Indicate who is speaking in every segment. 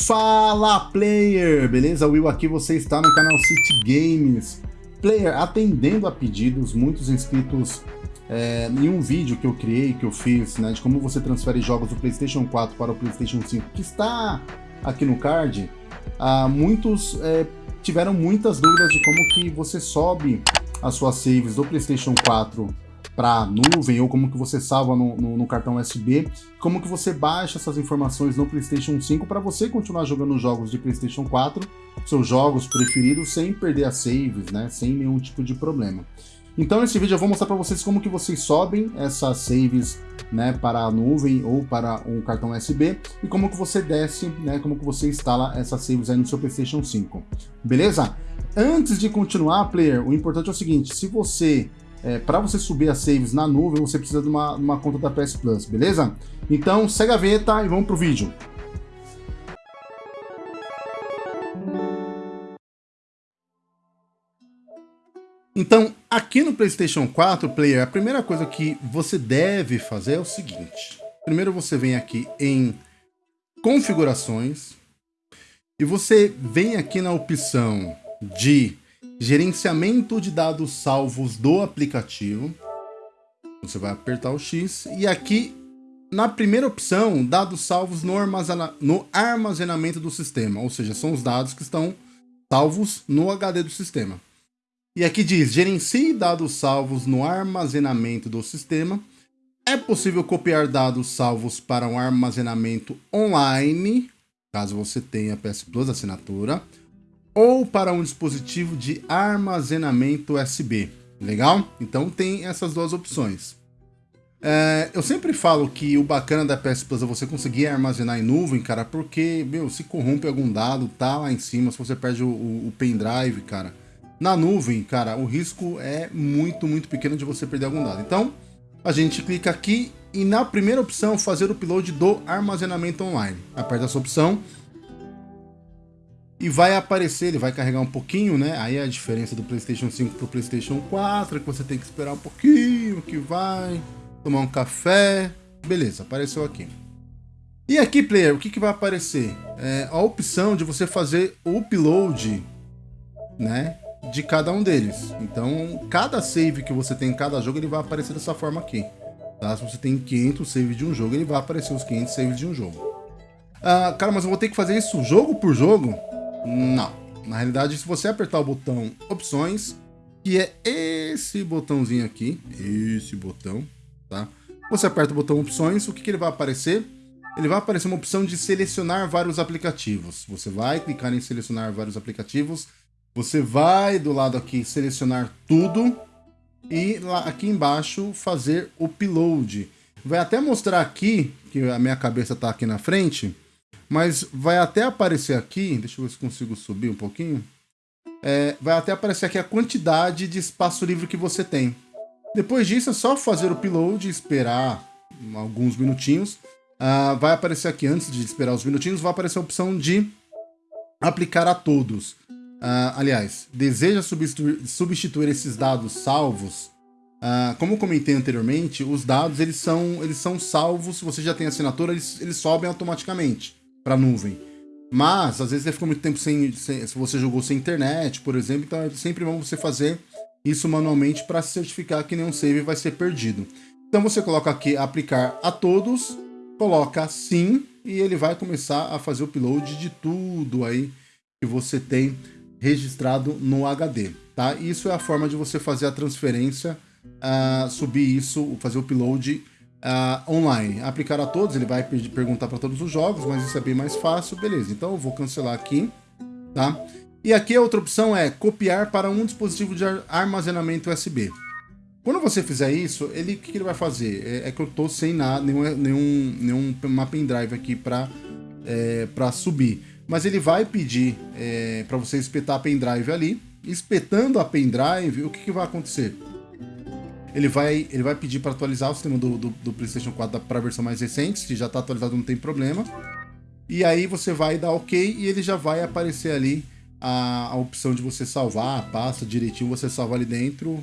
Speaker 1: Fala player, beleza? Will aqui, você está no canal City Games. Player, atendendo a pedidos, muitos inscritos é, em um vídeo que eu criei, que eu fiz, né, de como você transfere jogos do Playstation 4 para o Playstation 5, que está aqui no card, ah, muitos é, tiveram muitas dúvidas de como que você sobe as suas saves do Playstation 4 para nuvem ou como que você salva no, no, no, cartão USB, como que você baixa essas informações no PlayStation 5 para você continuar jogando jogos de PlayStation 4, seus jogos preferidos, sem perder as saves, né, sem nenhum tipo de problema. Então nesse vídeo eu vou mostrar para vocês como que vocês sobem essas saves né, para a nuvem ou para um cartão USB e como que você desce, né, como que você instala essas saves aí no seu PlayStation 5. Beleza? Antes de continuar, player, o importante é o seguinte, se você é, para você subir as saves na nuvem, você precisa de uma, uma conta da PS Plus, beleza? Então, segue a vinheta e vamos pro vídeo. Então, aqui no PlayStation 4 Player, a primeira coisa que você deve fazer é o seguinte. Primeiro você vem aqui em Configurações e você vem aqui na opção de gerenciamento de dados salvos do aplicativo. Você vai apertar o X e aqui na primeira opção, dados salvos no, armazena no armazenamento do sistema, ou seja, são os dados que estão salvos no HD do sistema. E aqui diz, gerencie dados salvos no armazenamento do sistema. É possível copiar dados salvos para um armazenamento online, caso você tenha PS Plus assinatura ou para um dispositivo de armazenamento USB. Legal? Então tem essas duas opções. É, eu sempre falo que o bacana da PS Plus é você conseguir armazenar em nuvem, cara, porque, meu, se corrompe algum dado, tá lá em cima, se você perde o, o, o pendrive, cara. Na nuvem, cara, o risco é muito, muito pequeno de você perder algum dado. Então, a gente clica aqui e na primeira opção, fazer o upload do armazenamento online. Aperta essa opção, e vai aparecer, ele vai carregar um pouquinho, né? Aí é a diferença do PlayStation 5 pro PlayStation 4, que você tem que esperar um pouquinho, que vai tomar um café. Beleza, apareceu aqui. E aqui, player, o que, que vai aparecer? É a opção de você fazer o upload, né? De cada um deles. Então, cada save que você tem em cada jogo, ele vai aparecer dessa forma aqui. Tá? Se você tem 500 saves de um jogo, ele vai aparecer os 500 saves de um jogo. Ah, cara, mas eu vou ter que fazer isso jogo por jogo? Não. Na realidade, se você apertar o botão opções, que é esse botãozinho aqui, esse botão, tá? Você aperta o botão opções, o que, que ele vai aparecer? Ele vai aparecer uma opção de selecionar vários aplicativos. Você vai clicar em selecionar vários aplicativos, você vai do lado aqui selecionar tudo e lá aqui embaixo fazer upload. Vai até mostrar aqui, que a minha cabeça está aqui na frente, mas vai até aparecer aqui, deixa eu ver se consigo subir um pouquinho, é, vai até aparecer aqui a quantidade de espaço livre que você tem. Depois disso é só fazer o upload esperar alguns minutinhos. Uh, vai aparecer aqui, antes de esperar os minutinhos, vai aparecer a opção de aplicar a todos. Uh, aliás, deseja substituir, substituir, esses dados salvos? Uh, como comentei anteriormente, os dados eles são, eles são salvos, se você já tem assinatura, eles, eles sobem automaticamente para nuvem. Mas, às vezes, você ficou muito tempo sem, sem, Se você jogou sem internet, por exemplo, então é sempre bom você fazer isso manualmente para certificar que nenhum save vai ser perdido. Então você coloca aqui aplicar a todos, coloca sim e ele vai começar a fazer o upload de tudo aí que você tem registrado no HD, tá? Isso é a forma de você fazer a transferência, uh, subir isso, fazer o upload uh, online. Aplicar a todos, ele vai perguntar para todos os jogos, mas isso é bem mais fácil. Beleza, então eu vou cancelar aqui, tá? E aqui a outra opção é copiar para um dispositivo de armazenamento USB. Quando você fizer isso, ele que, que ele vai fazer? É, é, que eu tô sem nada, nenhum, nenhum, nenhum pendrive aqui para é, para subir. Mas ele vai pedir é, para você espetar a pendrive ali. Espetando a pendrive, o que, que vai acontecer? Ele vai, ele vai pedir para atualizar o sistema do, do, do PlayStation 4 para a versão mais recente, se já está atualizado não tem problema. E aí você vai dar OK e ele já vai aparecer ali a, a opção de você salvar a pasta direitinho, você salva ali dentro,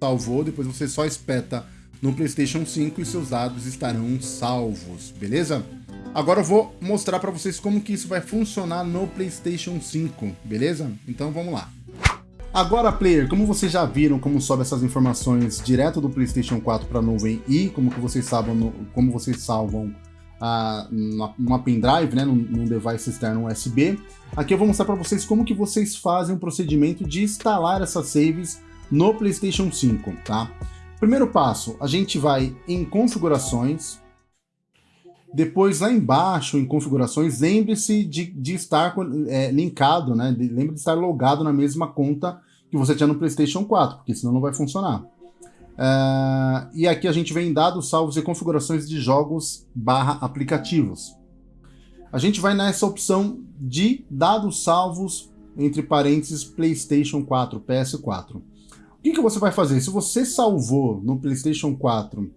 Speaker 1: salvou, depois você só espeta no PlayStation 5 e seus dados estarão salvos, beleza? Agora eu vou mostrar para vocês como que isso vai funcionar no PlayStation 5, beleza? Então vamos lá. Agora, player, como vocês já viram como sobe essas informações direto do PlayStation 4 para a nuvem e como que vocês salvam, como vocês salvam ah, numa pendrive, né, num, num device externo USB, aqui eu vou mostrar para vocês como que vocês fazem o procedimento de instalar essas saves no PlayStation 5, tá? Primeiro passo, a gente vai em configurações, depois, lá embaixo, em configurações, lembre-se de, de, estar é, linkado, né? lembre de estar logado na mesma conta que você tinha no PlayStation 4, porque senão não vai funcionar. Uh, e aqui a gente vem em dados, salvos e configurações de jogos barra aplicativos. A gente vai nessa opção de dados salvos, entre parênteses, PlayStation 4, PS4. O que, que você vai fazer? Se você salvou no PlayStation 4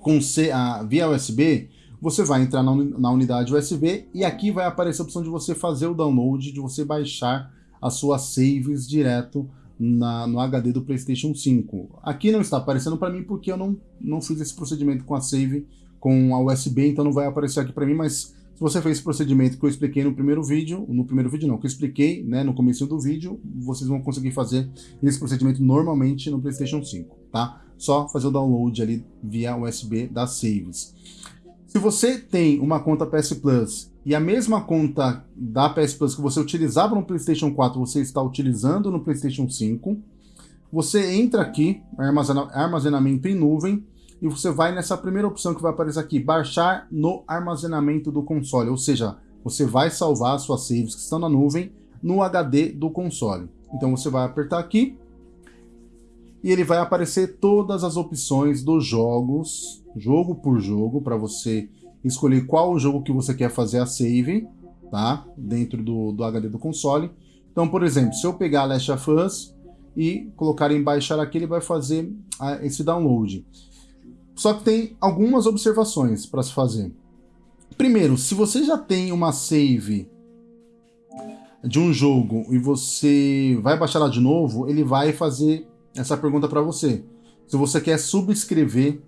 Speaker 1: com C, via USB, você vai entrar na, unidade USB e aqui vai aparecer a opção de você fazer o download, de você baixar as suas saves direto na, no HD do PlayStation 5. Aqui não está aparecendo para mim porque eu não, não fiz esse procedimento com a save com a USB, então não vai aparecer aqui para mim, mas se você fez esse procedimento que eu expliquei no primeiro vídeo, no primeiro vídeo não, que eu expliquei né, no começo do vídeo, vocês vão conseguir fazer esse procedimento normalmente no PlayStation 5, tá? Só fazer o download ali via USB das saves. Se você tem uma conta PS Plus e a mesma conta da PS Plus que você utilizava no PlayStation 4, você está utilizando no PlayStation 5, você entra aqui, armazenamento em nuvem, e você vai nessa primeira opção que vai aparecer aqui, baixar no armazenamento do console, ou seja, você vai salvar suas saves que estão na nuvem no HD do console. Então você vai apertar aqui, e ele vai aparecer todas as opções dos jogos, jogo por jogo, para você escolher qual jogo que você quer fazer a save, tá? Dentro do, do HD do console. Então, por exemplo, se eu pegar Last of Us e colocar em baixar aqui, ele vai fazer ah, esse download. Só que tem algumas observações para se fazer. Primeiro, se você já tem uma save de um jogo e você vai baixar ela de novo, ele vai fazer essa pergunta para você. Se você quer subscrever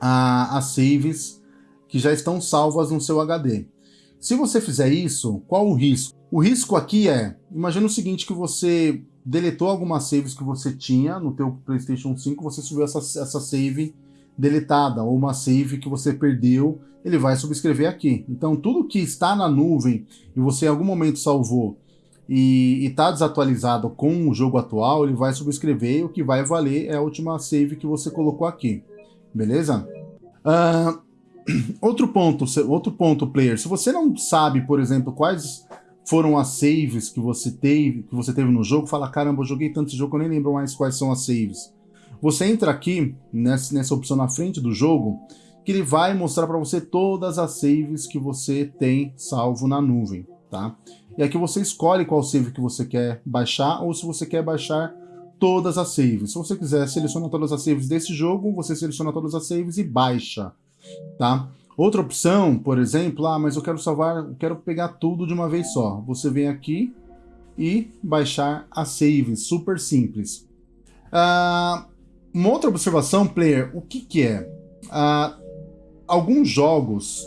Speaker 1: as saves que já estão salvas no seu HD. Se você fizer isso, qual o risco? O risco aqui é, imagina o seguinte, que você deletou algumas saves que você tinha no teu PlayStation 5, você subiu essa, essa save deletada, ou uma save que você perdeu, ele vai subscrever aqui. Então tudo que está na nuvem e você em algum momento salvou e está desatualizado com o jogo atual, ele vai subscrever e o que vai valer é a última save que você colocou aqui. Beleza? Uh, outro ponto, outro ponto, player. Se você não sabe, por exemplo, quais foram as saves que você teve, que você teve no jogo, fala, caramba, eu joguei tanto jogo, eu nem lembro mais quais são as saves. Você entra aqui, nessa, nessa opção na frente do jogo, que ele vai mostrar para você todas as saves que você tem salvo na nuvem, tá? E aqui você escolhe qual save que você quer baixar ou se você quer baixar todas as saves. Se você quiser selecionar todas as saves desse jogo, você seleciona todas as saves e baixa, tá? Outra opção, por exemplo, ah, mas eu quero salvar, eu quero pegar tudo de uma vez só. Você vem aqui e baixar as saves, super simples. Ah, uma outra observação, player, o que que é? Ah, alguns jogos,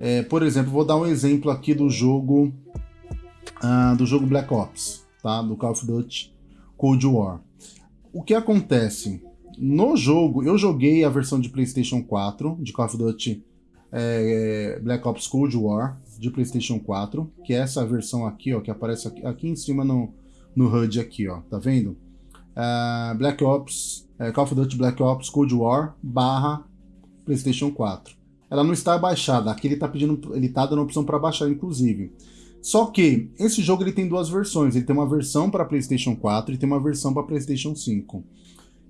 Speaker 1: é, por exemplo, vou dar um exemplo aqui do jogo uh, do jogo Black Ops, tá? Do Call of Duty Cold War. O que acontece? No jogo, eu joguei a versão de PlayStation 4 de Call of Duty é, Black Ops Cold War de PlayStation 4, que é essa versão aqui, ó, que aparece aqui, aqui em cima no, no HUD aqui, ó, tá vendo? Uh, Black Ops, uh, Call of Duty Black Ops Cold War barra PlayStation 4. Ela não está baixada, aqui ele está pedindo, ele está dando opção para baixar, inclusive. Só que esse jogo ele tem duas versões. Ele tem uma versão para PlayStation 4 e tem uma versão para PlayStation 5.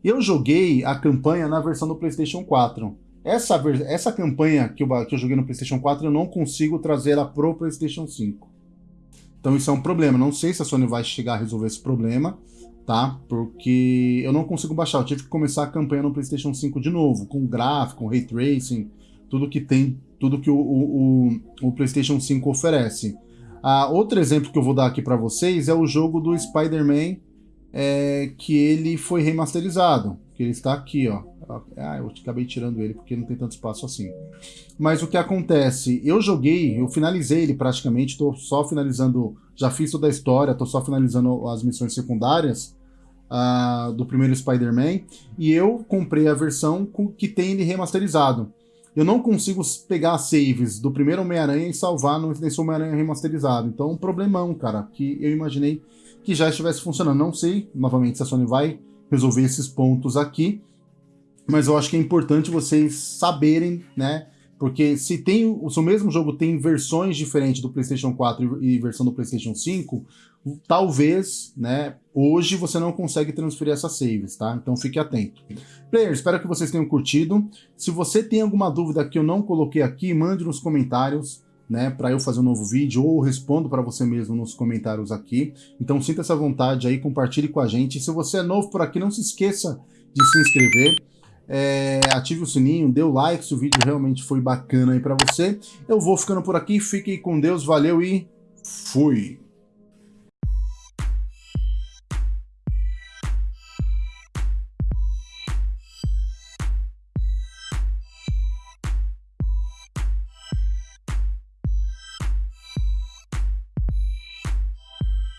Speaker 1: Eu joguei a campanha na versão do PlayStation 4. Essa, essa campanha que eu, que eu joguei no PlayStation 4 eu não consigo trazer ela pro PlayStation 5. Então isso é um problema. Não sei se a Sony vai chegar a resolver esse problema, tá? Porque eu não consigo baixar. Eu tive que começar a campanha no PlayStation 5 de novo, com gráfico, com ray tracing, tudo que tem, tudo que o, o, o, o PlayStation 5 oferece. Ah, outro exemplo que eu vou dar aqui para vocês é o jogo do Spider-Man é, que ele foi remasterizado, que ele está aqui, ó, Ah, eu acabei tirando ele porque não tem tanto espaço assim. Mas o que acontece? Eu joguei, eu finalizei ele praticamente, tô só finalizando, já fiz toda a história, tô só finalizando as missões secundárias uh, do primeiro Spider-Man, e eu comprei a versão com, que tem ele remasterizado. Eu não consigo pegar saves do primeiro Homem-Aranha e salvar no, nesse Homem-Aranha remasterizado. Então, um problemão, cara, que eu imaginei que já estivesse funcionando. Não sei, novamente, se a Sony vai resolver esses pontos aqui, mas eu acho que é importante vocês saberem, né? Porque se tem o seu mesmo jogo tem versões diferentes do PlayStation 4 e versão do PlayStation 5, talvez, né, hoje você não consegue transferir essas saves, tá? Então fique atento. Players, espero que vocês tenham curtido. Se você tem alguma dúvida que eu não coloquei aqui, mande nos comentários né, para eu fazer um novo vídeo ou respondo para você mesmo nos comentários aqui. Então sinta essa vontade aí, compartilhe com a gente. Se você é novo por aqui, não se esqueça de se inscrever. É, ative o sininho, dê o like se o vídeo realmente foi bacana aí para você. Eu vou ficando por aqui, fiquem com Deus, valeu e fui!